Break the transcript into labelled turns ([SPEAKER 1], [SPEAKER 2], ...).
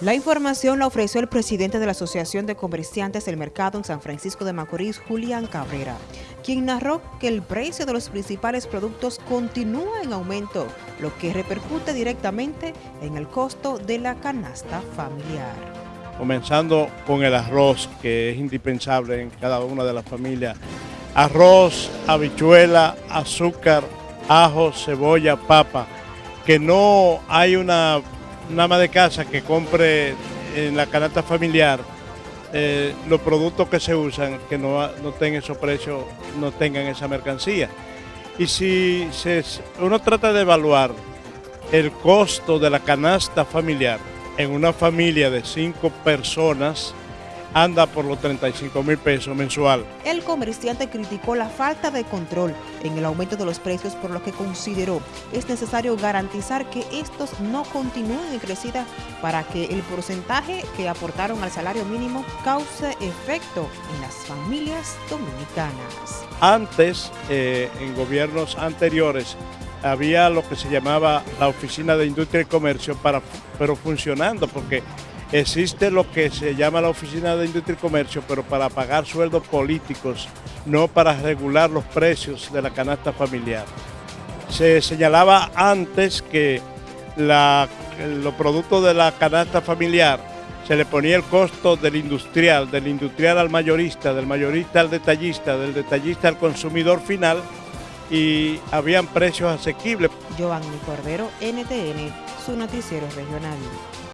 [SPEAKER 1] La información la ofreció el presidente de la Asociación de Comerciantes del Mercado en San Francisco de Macorís, Julián Cabrera, quien narró que el precio de los principales productos continúa en aumento, lo que repercute directamente en el costo de la canasta familiar.
[SPEAKER 2] Comenzando con el arroz, que es indispensable en cada una de las familias. Arroz, habichuela, azúcar, ajo, cebolla, papa, que no hay una una ama de casa que compre en la canasta familiar eh, los productos que se usan, que no, no tengan esos precios, no tengan esa mercancía. Y si uno trata de evaluar el costo de la canasta familiar en una familia de cinco personas, anda por los 35 mil pesos mensual.
[SPEAKER 1] El comerciante criticó la falta de control en el aumento de los precios, por lo que consideró es necesario garantizar que estos no continúen en crecida para que el porcentaje que aportaron al salario mínimo cause efecto en las familias dominicanas.
[SPEAKER 2] Antes, eh, en gobiernos anteriores, había lo que se llamaba la Oficina de Industria y Comercio, para, pero funcionando, porque Existe lo que se llama la Oficina de Industria y Comercio, pero para pagar sueldos políticos, no para regular los precios de la canasta familiar. Se señalaba antes que los productos de la canasta familiar se le ponía el costo del industrial, del industrial al mayorista, del mayorista al detallista, del detallista al consumidor final y habían precios asequibles.
[SPEAKER 1] Giovanni Cordero, NTN, su noticiero regional.